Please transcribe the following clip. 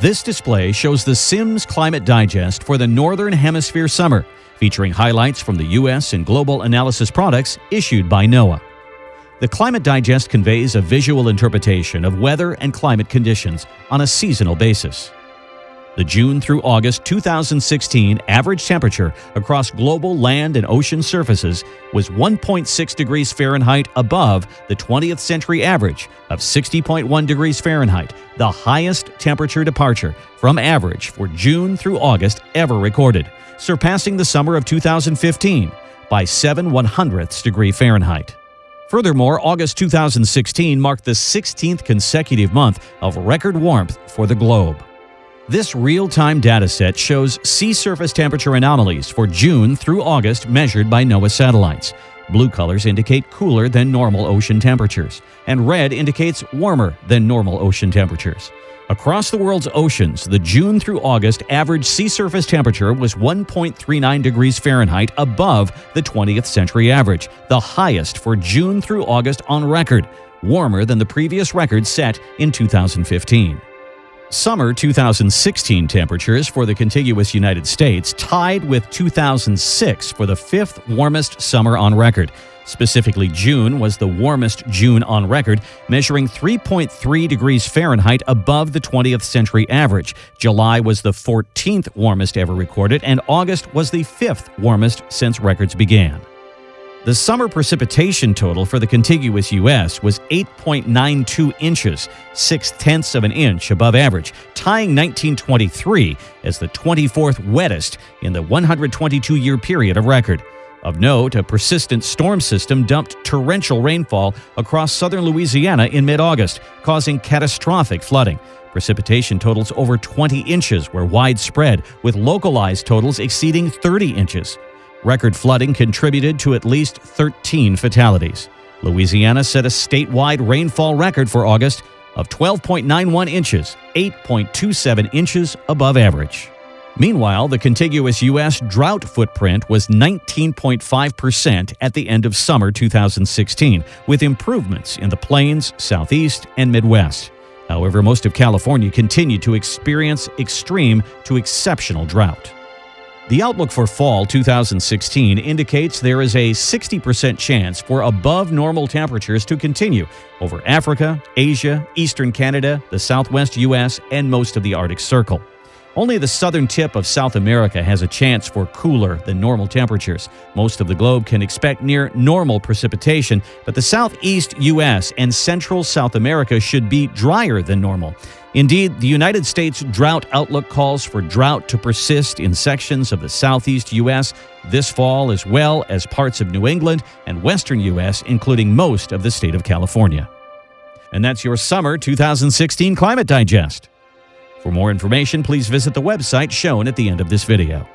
This display shows the Sims Climate Digest for the Northern Hemisphere summer, featuring highlights from the U.S. and global analysis products issued by NOAA. The Climate Digest conveys a visual interpretation of weather and climate conditions on a seasonal basis. The June through August 2016 average temperature across global land and ocean surfaces was 1.6 degrees Fahrenheit above the 20th century average of 60.1 degrees Fahrenheit, the highest temperature departure from average for June through August ever recorded, surpassing the summer of 2015 by 7 one hundredths degree Fahrenheit. Furthermore, August 2016 marked the 16th consecutive month of record warmth for the globe. This real-time dataset shows sea surface temperature anomalies for June through August measured by NOAA satellites. Blue colors indicate cooler than normal ocean temperatures, and red indicates warmer than normal ocean temperatures. Across the world's oceans, the June through August average sea surface temperature was 1.39 degrees Fahrenheit above the 20th century average, the highest for June through August on record, warmer than the previous record set in 2015. Summer 2016 temperatures for the contiguous United States tied with 2006 for the fifth warmest summer on record. Specifically, June was the warmest June on record, measuring 3.3 degrees Fahrenheit above the 20th century average. July was the 14th warmest ever recorded, and August was the fifth warmest since records began. The summer precipitation total for the contiguous U.S. was 8.92 inches, six tenths of an inch above average, tying 1923 as the 24th wettest in the 122 year period of record. Of note, a persistent storm system dumped torrential rainfall across southern Louisiana in mid August, causing catastrophic flooding. Precipitation totals over 20 inches were widespread, with localized totals exceeding 30 inches. Record flooding contributed to at least 13 fatalities. Louisiana set a statewide rainfall record for August of 12.91 inches, 8.27 inches above average. Meanwhile, the contiguous U.S. drought footprint was 19.5% at the end of summer 2016, with improvements in the plains, southeast, and Midwest. However, most of California continued to experience extreme to exceptional drought. The outlook for fall 2016 indicates there is a 60% chance for above normal temperatures to continue over Africa, Asia, eastern Canada, the southwest U.S., and most of the Arctic Circle. Only the southern tip of South America has a chance for cooler than normal temperatures. Most of the globe can expect near normal precipitation, but the southeast U.S. and central South America should be drier than normal. Indeed, the United States drought outlook calls for drought to persist in sections of the southeast U.S. this fall, as well as parts of New England and western U.S., including most of the state of California. And that's your summer 2016 Climate Digest. For more information, please visit the website shown at the end of this video.